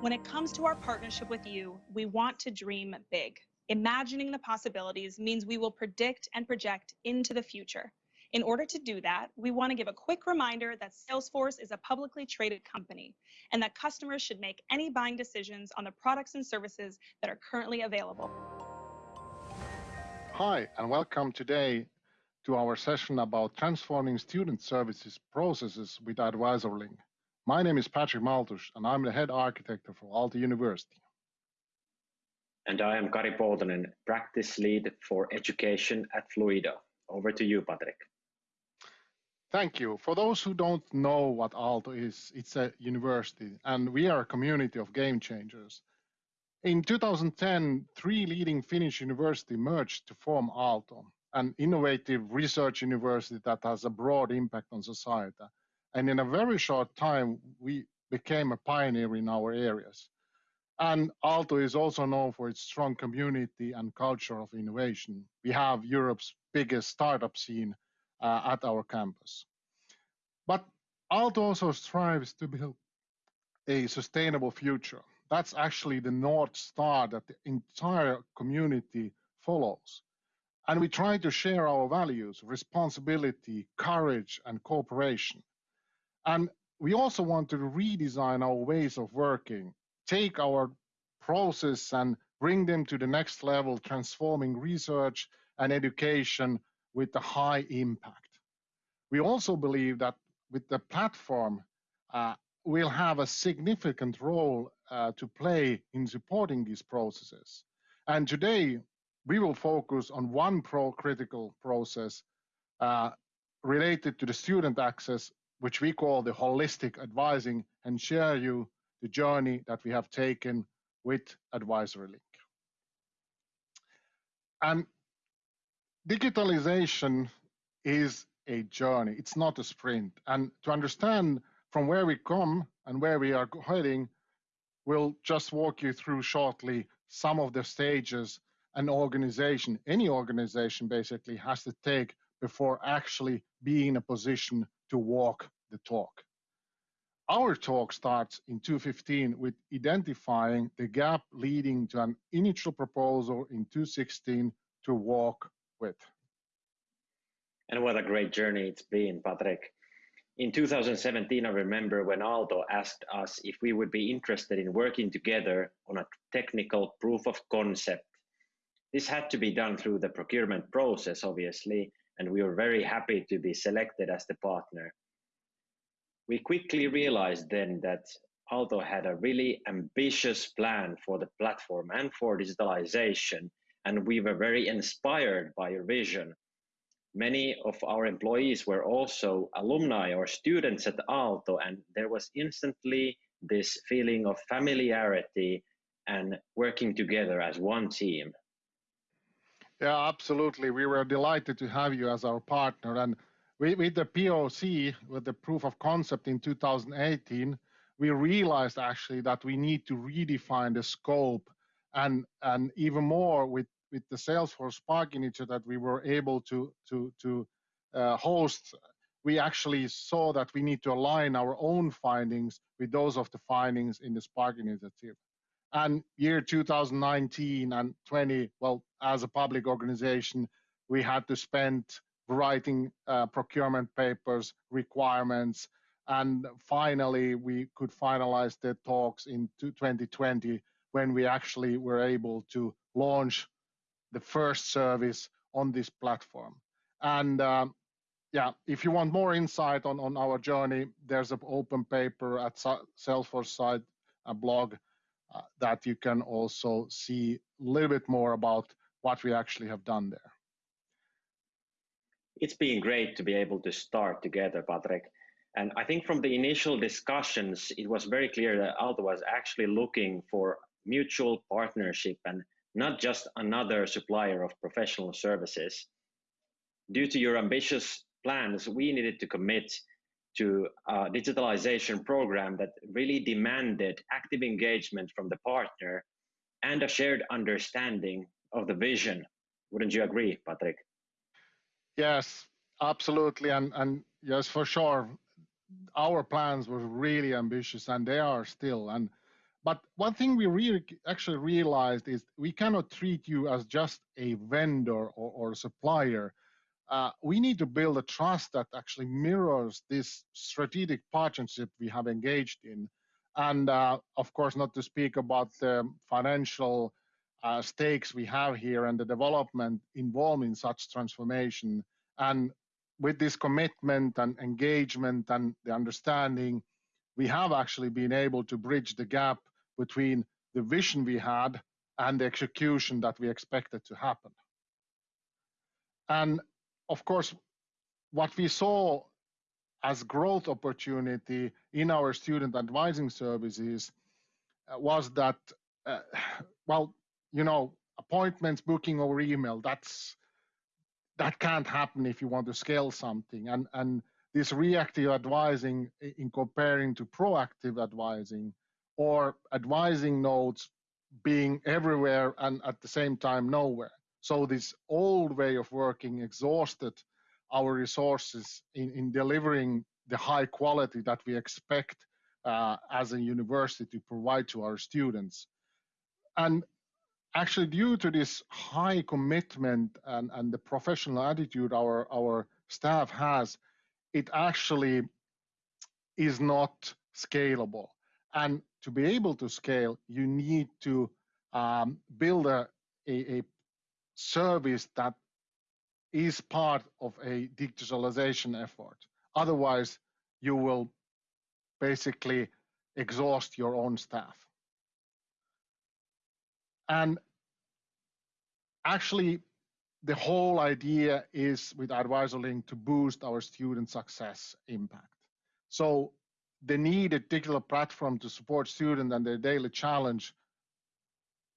When it comes to our partnership with you, we want to dream big. Imagining the possibilities means we will predict and project into the future. In order to do that, we want to give a quick reminder that Salesforce is a publicly traded company and that customers should make any buying decisions on the products and services that are currently available. Hi, and welcome today to our session about transforming student services processes with AdvisorLink. My name is Patrick Maltus, and I'm the head architect for Aalto University. And I am Kari Poutonen, practice lead for education at Fluido. Over to you, Patrick. Thank you. For those who don't know what Aalto is, it's a university, and we are a community of game changers. In 2010, three leading Finnish universities merged to form Aalto, an innovative research university that has a broad impact on society. And in a very short time, we became a pioneer in our areas. And Aalto is also known for its strong community and culture of innovation. We have Europe's biggest startup scene uh, at our campus. But Aalto also strives to build a sustainable future. That's actually the North Star that the entire community follows. And we try to share our values, responsibility, courage, and cooperation. And we also want to redesign our ways of working, take our process and bring them to the next level, transforming research and education with a high impact. We also believe that with the platform, uh, we'll have a significant role uh, to play in supporting these processes. And today, we will focus on one pro critical process uh, related to the student access, which we call the holistic advising, and share you the journey that we have taken with AdvisorLink. And digitalization is a journey, it's not a sprint. And to understand from where we come and where we are heading, we'll just walk you through shortly some of the stages an organization, any organization basically, has to take before actually being in a position to walk the talk. Our talk starts in 215 with identifying the gap leading to an initial proposal in 216 to walk with. And what a great journey it's been, Patrick. In 2017, I remember when Aalto asked us if we would be interested in working together on a technical proof of concept. This had to be done through the procurement process, obviously, and we were very happy to be selected as the partner. We quickly realized then that Aalto had a really ambitious plan for the platform and for digitalization, and we were very inspired by your vision many of our employees were also alumni or students at Aalto, and there was instantly this feeling of familiarity and working together as one team. Yeah, absolutely. We were delighted to have you as our partner. And with the POC, with the proof of concept in 2018, we realized actually that we need to redefine the scope and, and even more with with the Salesforce Spark initiative that we were able to to to uh, host, we actually saw that we need to align our own findings with those of the findings in the Spark initiative. And year 2019 and 20, well, as a public organization, we had to spend writing uh, procurement papers, requirements, and finally we could finalize the talks in 2020 when we actually were able to launch the first service on this platform. And um, yeah, if you want more insight on, on our journey, there's an open paper at Salesforce site, a blog Uh, that you can also see a little bit more about what we actually have done there. It's been great to be able to start together, Patrick. And I think from the initial discussions, it was very clear that Aalto was actually looking for mutual partnership and not just another supplier of professional services. Due to your ambitious plans, we needed to commit to a digitalization program that really demanded active engagement from the partner and a shared understanding of the vision. Wouldn't you agree, Patrick? Yes, absolutely. And, and yes, for sure, our plans were really ambitious and they are still. And but one thing we really actually realized is we cannot treat you as just a vendor or, or supplier. Uh, we need to build a trust that actually mirrors this strategic partnership we have engaged in. And uh, of course, not to speak about the financial uh, stakes we have here and the development involved in such transformation. And with this commitment and engagement and the understanding, we have actually been able to bridge the gap between the vision we had and the execution that we expected to happen. And of course, what we saw as growth opportunity in our student advising services uh, was that, uh, well, you know, appointments, booking over email, that's that can't happen if you want to scale something. And and this reactive advising in comparing to proactive advising or advising nodes being everywhere and at the same time nowhere. So this old way of working exhausted our resources in, in delivering the high quality that we expect uh, as a university to provide to our students. And actually due to this high commitment and, and the professional attitude our, our staff has, it actually is not scalable. And to be able to scale, you need to um, build a, a, a service that is part of a digitalization effort. Otherwise, you will basically exhaust your own staff. And actually, the whole idea is with AdvisorLink to boost our student success impact. So the needed digital platform to support students and their daily challenge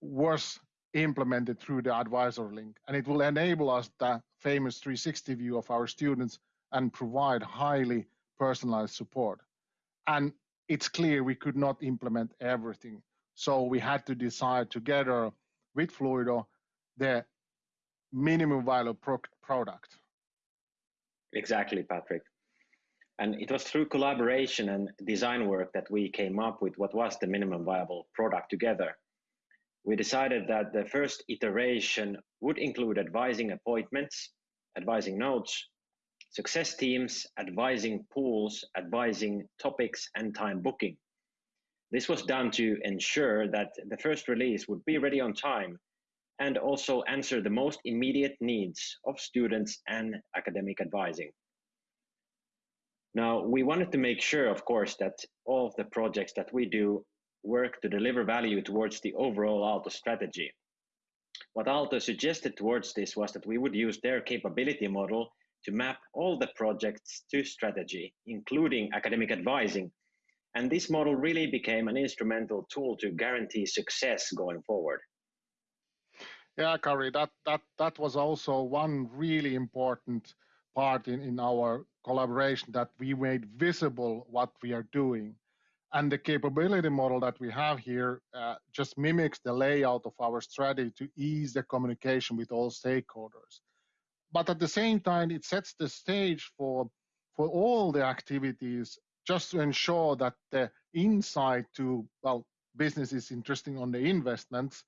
was implemented through the advisor link. and it will enable us the famous 360 view of our students and provide highly personalized support. And it's clear we could not implement everything. So we had to decide together with Fluido the minimum viable pro product. Exactly, Patrick. And it was through collaboration and design work that we came up with what was the minimum viable product together. We decided that the first iteration would include advising appointments, advising notes, success teams, advising pools, advising topics, and time booking. This was done to ensure that the first release would be ready on time and also answer the most immediate needs of students and academic advising. Now, we wanted to make sure, of course, that all of the projects that we do work to deliver value towards the overall Aalto strategy. What Aalto suggested towards this was that we would use their capability model to map all the projects to strategy, including academic advising. And this model really became an instrumental tool to guarantee success going forward. Yeah, Kari, that, that, that was also one really important part in, in our collaboration that we made visible what we are doing. And the capability model that we have here uh, just mimics the layout of our strategy to ease the communication with all stakeholders. But at the same time, it sets the stage for for all the activities just to ensure that the insight to well business is interesting on the investments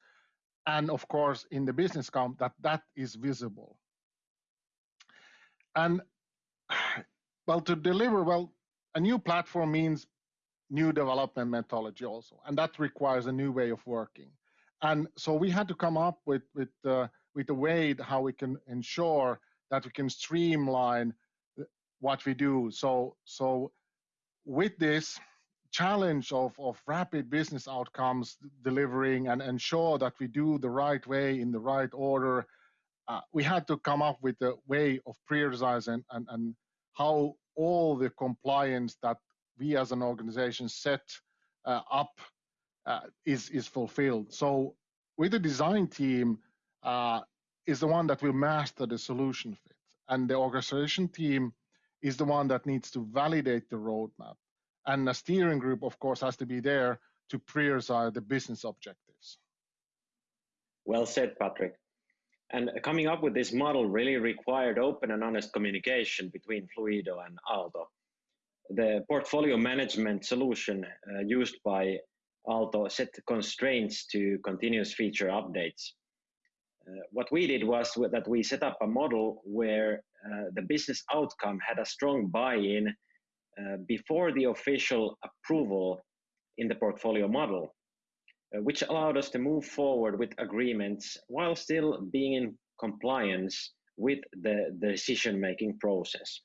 and of course in the business count that that is visible. And well to deliver well a new platform means new development methodology also and that requires a new way of working and so we had to come up with with uh, with a way how we can ensure that we can streamline what we do. So, so with this challenge of, of rapid business outcomes delivering and ensure that we do the right way in the right order, uh, we had to come up with a way of prioritizing and, and how all the compliance that we as an organization set uh, up uh, is is fulfilled. So with the design team, uh, is the one that will master the solution fit. And the orchestration team is the one that needs to validate the roadmap. And the steering group, of course, has to be there to prioritize the business objectives. Well said, Patrick. And coming up with this model really required open and honest communication between Fluido and Aalto. The portfolio management solution uh, used by Aalto set constraints to continuous feature updates. Uh, what we did was that we set up a model where uh, the business outcome had a strong buy-in uh, before the official approval in the portfolio model, uh, which allowed us to move forward with agreements while still being in compliance with the, the decision-making process.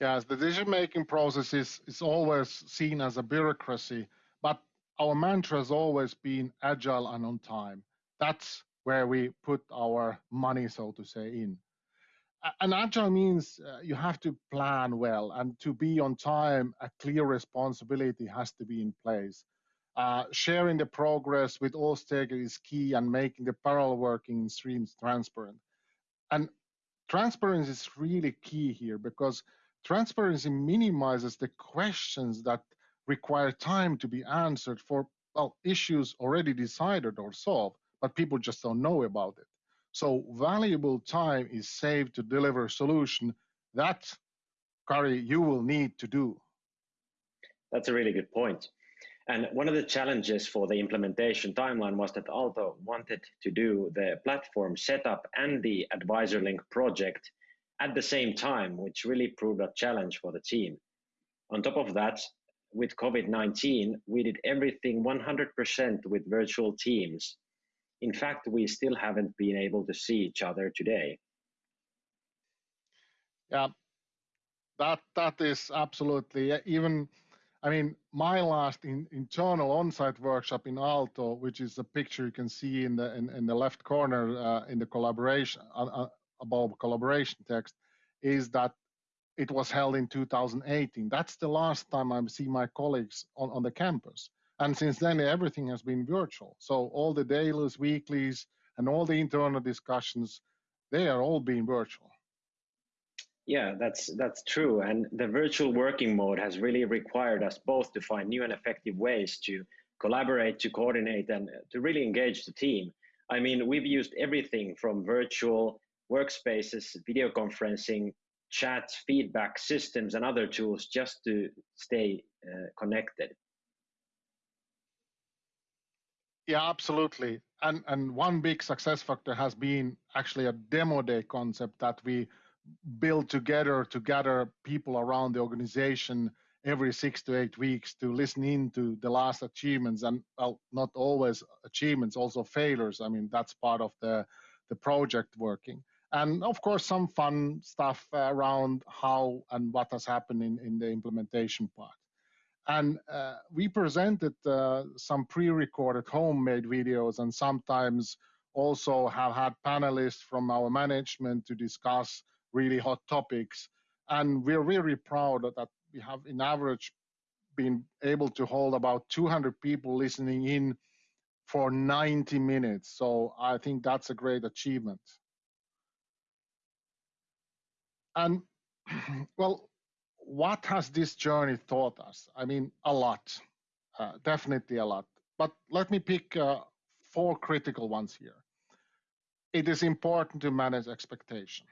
Yes, the decision-making process is, is always seen as a bureaucracy, but our mantra has always been agile and on time. That's where we put our money, so to say, in. And agile means uh, you have to plan well, and to be on time, a clear responsibility has to be in place. Uh, sharing the progress with all stakeholders is key and making the parallel working streams transparent. And transparency is really key here because transparency minimizes the questions that require time to be answered for well, issues already decided or solved, but people just don't know about it. So valuable time is saved to deliver a solution that, Kari, you will need to do. That's a really good point. And one of the challenges for the implementation timeline was that Aalto wanted to do the platform setup and the AdvisorLink project at the same time, which really proved a challenge for the team. On top of that, with COVID-19, we did everything 100% with virtual teams. In fact, we still haven't been able to see each other today. Yeah, that that is absolutely even I mean, my last in, internal on-site workshop in Aalto, which is a picture you can see in the in, in the left corner uh, in the collaboration uh, uh, above collaboration text, is that it was held in 2018. That's the last time I see my colleagues on, on the campus. And since then, everything has been virtual. So all the dailies, weeklies, and all the internal discussions, they are all being virtual. Yeah, that's that's true. And the virtual working mode has really required us both to find new and effective ways to collaborate, to coordinate, and to really engage the team. I mean, we've used everything from virtual workspaces, video conferencing, chat, feedback systems, and other tools just to stay uh, connected. Yeah, absolutely. And and one big success factor has been actually a demo day concept that we build together to gather people around the organization every six to eight weeks to listen in to the last achievements and well not always achievements also failures i mean that's part of the the project working and of course some fun stuff around how and what has happened in, in the implementation part and uh, we presented uh, some pre-recorded homemade videos and sometimes also have had panelists from our management to discuss really hot topics. And we're really proud that we have, in average, been able to hold about 200 people listening in for 90 minutes. So I think that's a great achievement. And well, what has this journey taught us? I mean, a lot, uh, definitely a lot. But let me pick uh, four critical ones here. It is important to manage expectation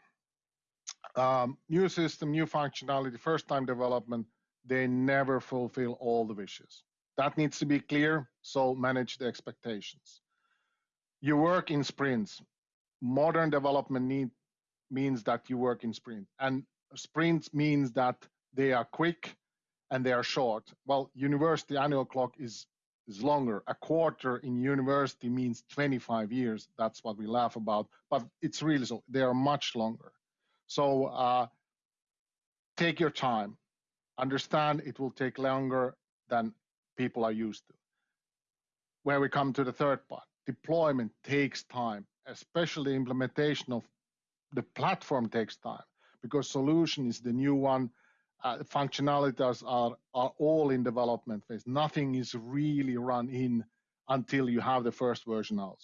um, new system, new functionality, first time development, they never fulfill all the wishes. That needs to be clear, so manage the expectations. You work in sprints. Modern development need, means that you work in sprint. And sprint means that they are quick and they are short. Well, university annual clock is is longer. A quarter in university means 25 years. That's what we laugh about, but it's really so. They are much longer. So uh, take your time. Understand it will take longer than people are used to. Where we come to the third part, deployment takes time, especially implementation of the platform takes time because solution is the new one. Uh, functionalities are, are all in development phase. Nothing is really run in until you have the first version out.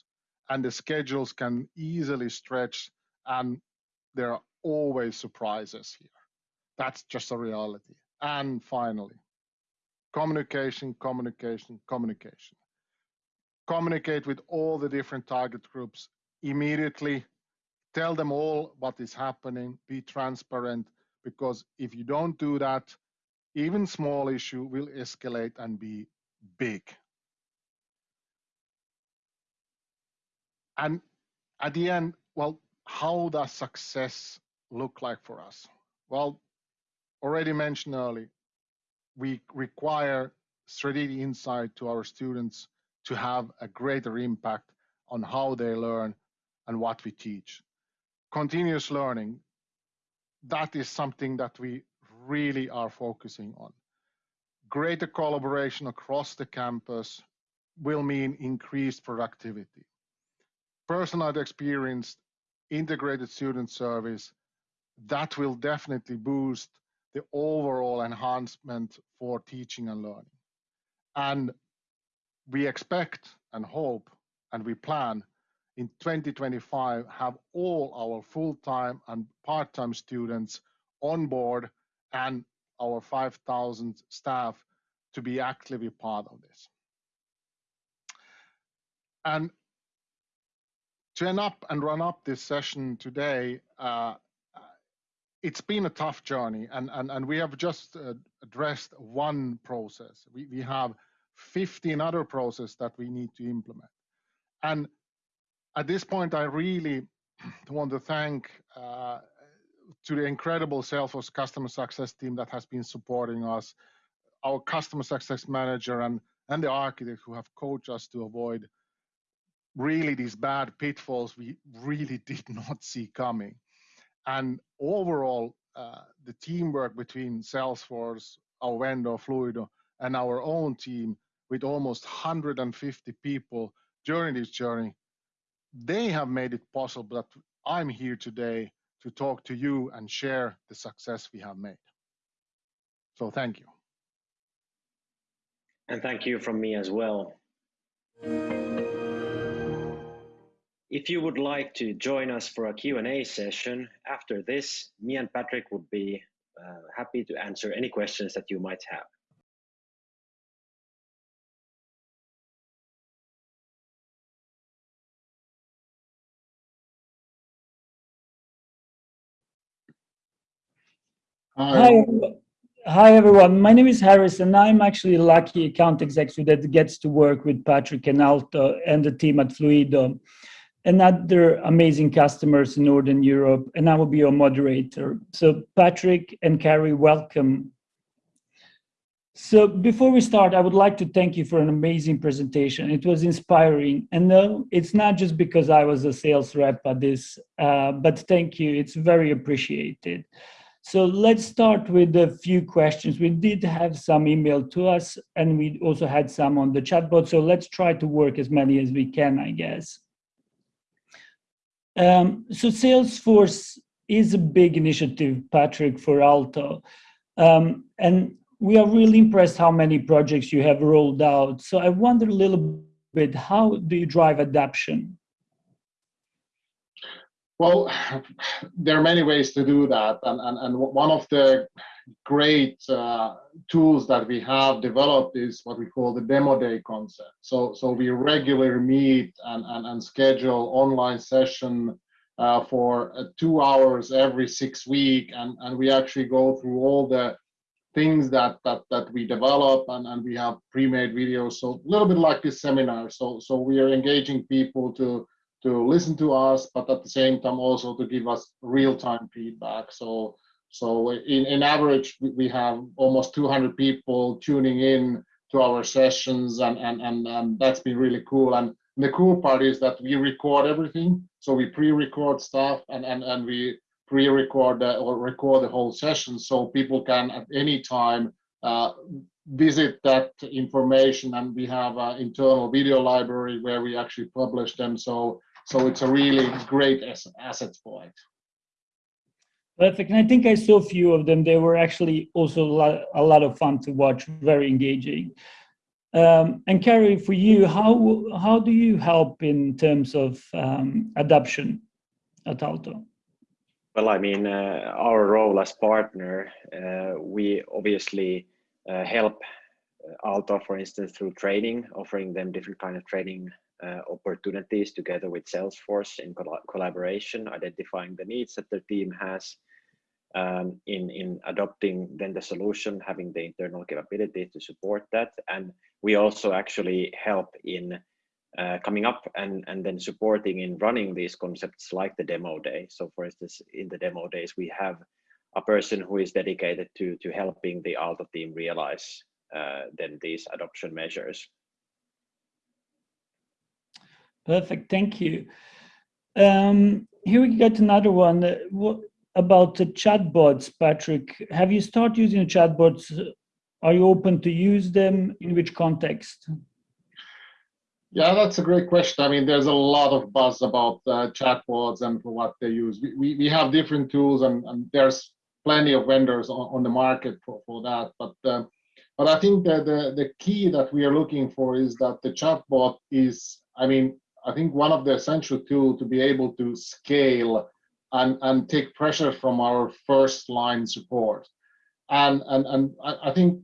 And the schedules can easily stretch and there are always surprises here. That's just a reality. And finally, communication, communication, communication. Communicate with all the different target groups immediately. Tell them all what is happening. Be transparent because if you don't do that, even small issue will escalate and be big. And at the end, well, how does success look like for us? Well, already mentioned early, we require strategic insight to our students to have a greater impact on how they learn and what we teach. Continuous learning, that is something that we really are focusing on. Greater collaboration across the campus will mean increased productivity. Personalized experience, integrated student service, that will definitely boost the overall enhancement for teaching and learning. And we expect and hope and we plan in 2025 have all our full-time and part-time students on board and our 5,000 staff to be actively part of this. And to end up and run up this session today, uh, it's been a tough journey and, and, and we have just uh, addressed one process. We, we have 15 other processes that we need to implement. And at this point, I really want to thank uh, to the incredible Salesforce customer success team that has been supporting us, our customer success manager and, and the architect who have coached us to avoid really these bad pitfalls we really did not see coming. And overall, uh, the teamwork between Salesforce, our vendor Fluido, and our own team with almost 150 people during this journey, they have made it possible that I'm here today to talk to you and share the success we have made. So thank you. And thank you from me as well. If you would like to join us for a Q&A session after this, me and Patrick would be uh, happy to answer any questions that you might have. Hi. Hi, everyone. My name is Harris, and I'm actually a lucky account executive that gets to work with Patrick and Aalto and the team at Fluido and other amazing customers in Northern Europe, and I will be your moderator. So Patrick and Kari, welcome. So before we start, I would like to thank you for an amazing presentation. It was inspiring. And no, it's not just because I was a sales rep at this, uh, but thank you. It's very appreciated. So let's start with a few questions. We did have some email to us and we also had some on the chatbot. So let's try to work as many as we can, I guess. Um, so Salesforce is a big initiative, Patrick, for Aalto. Um, and we are really impressed how many projects you have rolled out. So I wonder a little bit, how do you drive adoption? Well, there are many ways to do that. And, and, and one of the great uh, tools that we have developed is what we call the demo day concept. So, so we regularly meet and, and, and schedule online session uh, for uh, two hours every six week. And, and we actually go through all the things that, that, that we develop and, and we have pre-made videos. So a little bit like this seminar. So, so we are engaging people to to listen to us, but at the same time also to give us real-time feedback. So, so in, in average, we have almost 200 people tuning in to our sessions, and, and, and, and that's been really cool. And the cool part is that we record everything. So we pre-record stuff and, and, and we pre-record or record the whole session so people can at any time uh, visit that information and we have an internal video library where we actually publish them so so it's a really great asset for it. Perfect. And I think I saw a few of them. They were actually also a lot, a lot of fun to watch, very engaging. Um, and Kari, for you, how how do you help in terms of um, adoption at Aalto? Well, I mean, uh, our role as partner, uh, we obviously uh, help Aalto, for instance, through training, offering them different kind of training opportunities together with Salesforce in col collaboration, identifying the needs that the team has um, in, in adopting then the solution, having the internal capability to support that. And we also actually help in uh, coming up and, and then supporting in running these concepts like the demo day. So for instance, in the demo days, we have a person who is dedicated to, to helping the Aalto team realize uh, then these adoption measures. Perfect, thank you. Um, here we get another one. Uh, what about the chatbots, Patrick? Have you started using chatbots? Are you open to use them? In which context? Yeah, that's a great question. I mean, there's a lot of buzz about uh, chatbots and for what they use. We, we, we have different tools and, and, there's plenty of vendors on, on the market for, for that. But uh, but I think that the, the key that we are looking for is that the chatbot is, I mean, I think one of the essential tools to be able to scale and, and take pressure from our first line support. And, and, and I, I think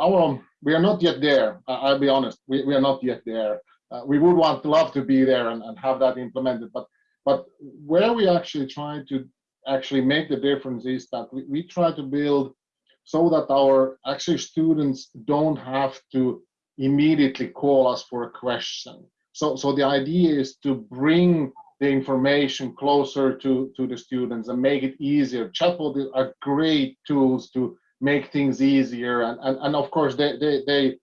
our, we are not yet there. I'll be honest, we, we are not yet there. Uh, we would want love to be there and, and have that implemented, but but where we actually try to actually make the difference is that we, we try to build so that our actually students don't have to immediately call us for a question. So, so the idea is to bring the information closer to, to the students and make it easier. Chatbot are great tools to make things easier. And, and, and of course, they, they, they,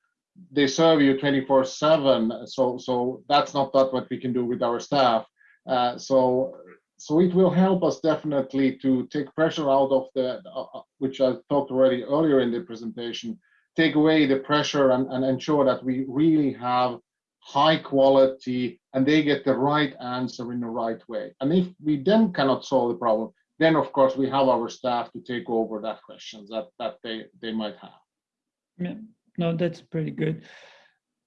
they serve you 24 7. So, so that's not that what we can do with our staff. Uh, so so it will help us definitely to take pressure out of the, uh, which I talked already earlier in the presentation, take away the pressure and, and ensure that we really have high quality and they get the right answer in the right way. And if we then cannot solve the problem, then of course we have our staff to take over that questions that, that they, they might have. Yeah, no, that's pretty good.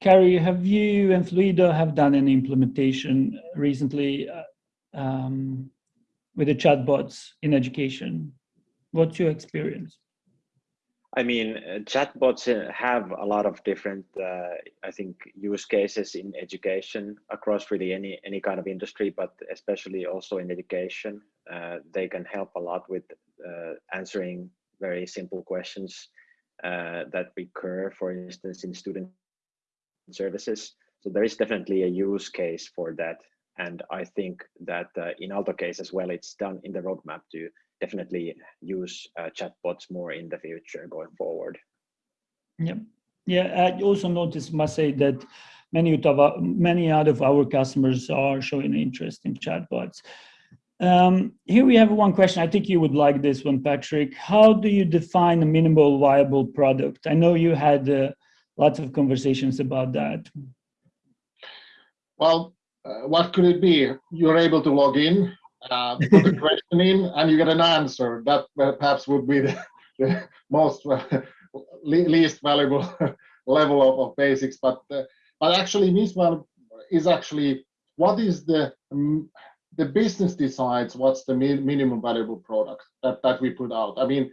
Kari, have you and Fluido have done an implementation recently? Uh, um, with the chatbots in education? What's your experience? I mean, uh, chatbots uh, have a lot of different, uh, I think, use cases in education across really any any kind of industry, but especially also in education. Uh, they can help a lot with uh, answering very simple questions uh, that recur, for instance, in student services. So there is definitely a use case for that and I think that in Aalto case as well, it's done in the roadmap to definitely use uh, chatbots more in the future going forward. Yeah, yeah. I also noticed, must say that many of our, many out of our customers are showing interest in chatbots. Um, here we have one question. I think you would like this one, Patrick. How do you define a minimal viable product? I know you had uh, lots of conversations about that. Well, uh, what could it be? You're able to log in, uh, put a question in, and you get an answer. That perhaps would be the, the most least valuable level of, of basics. But uh, but actually, MISVAL is actually what is the um, the business decides what's the minimum valuable product that, that we put out. I mean,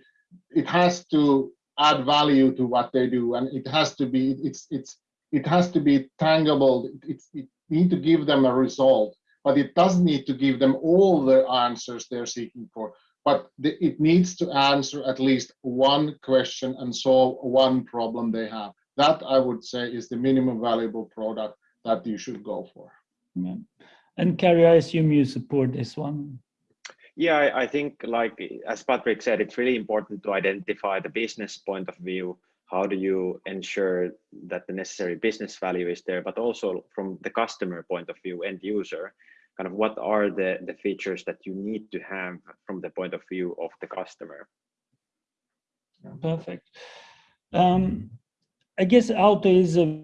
it has to add value to what they do, and it has to be it's it's it has to be tangible. It's it, need to give them a result, but it doesn't need to give them all the answers they're seeking for. But the, it needs to answer at least one question and solve one problem they have. That I would say is the minimum valuable product that you should go for. Yeah. And Kari, I assume you support this one. Yeah, I, I think like as Patrick said, it's really important to identify the business point of view how do you ensure that the necessary business value is there, but also from the customer point of view, end user, kind of what are the, the features that you need to have from the point of view of the customer? Perfect. Um, I guess Aalto is a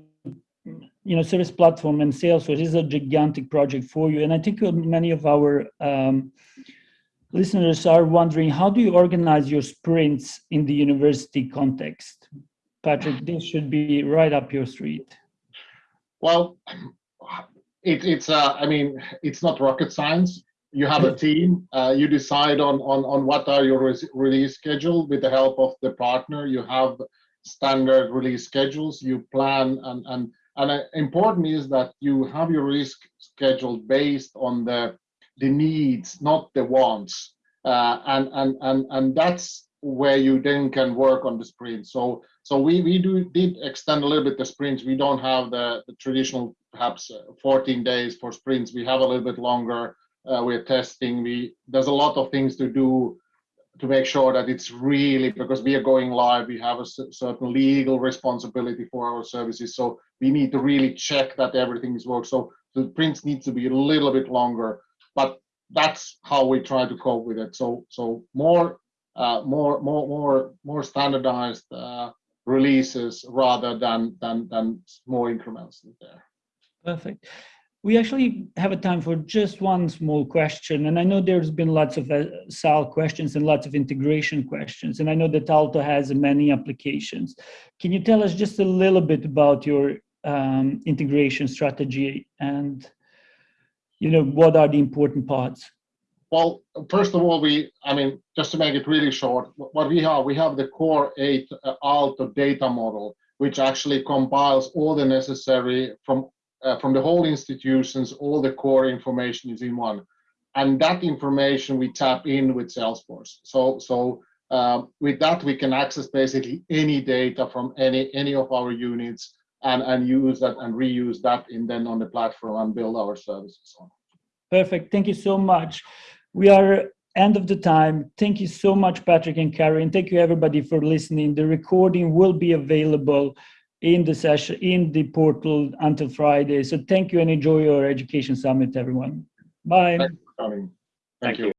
you know service platform and Salesforce is a gigantic project for you, and I think many of our um, listeners are wondering how do you organize your sprints in the university context? Patrick, this should be right up your street. Well, it, it's, uh, I mean, it's not rocket science. You have a team, uh, you decide on, on, on what are your re release schedule with the help of the partner. You have standard release schedules, you plan and, and, and uh, important is that you have your release schedule based on the, the needs, not the wants. Uh, and, and, and, and that's where you then can work on the sprint. So so we we do did extend a little bit the sprints. We don't have the, the traditional perhaps uh, 14 days for sprints. We have a little bit longer. Uh, we're testing. We there's a lot of things to do to make sure that it's really because we are going live. We have a certain legal responsibility for our services. So we need to really check that everything is work. So the sprints need to be a little bit longer, but that's how we try to cope with it. So so more uh, more more more more standardized uh, releases rather than than than small increments there. Perfect. We actually have a time for just one small question, and I know there's been lots of uh, SAL questions and lots of integration questions, and I know that Aalto has many applications. Can you tell us just a little bit about your um, integration strategy and you know what are the important parts? Well, first of all, we, I mean, just to make it really short, what we have, we have the Core 8 uh, Aalto data model, which actually compiles all the necessary from uh, from the whole institutions, all the core information is in one, and that information we tap in with Salesforce. So so um, with that we can access basically any data from any any of our units and and use that and reuse that in then on the platform and build our services on. Perfect. Thank you so much. We are end of the time. Thank you so much, Patrick and Kari, and thank you everybody for listening. The recording will be available in the session in the portal until Friday. So thank you and enjoy your education summit, everyone. Bye. Thank you.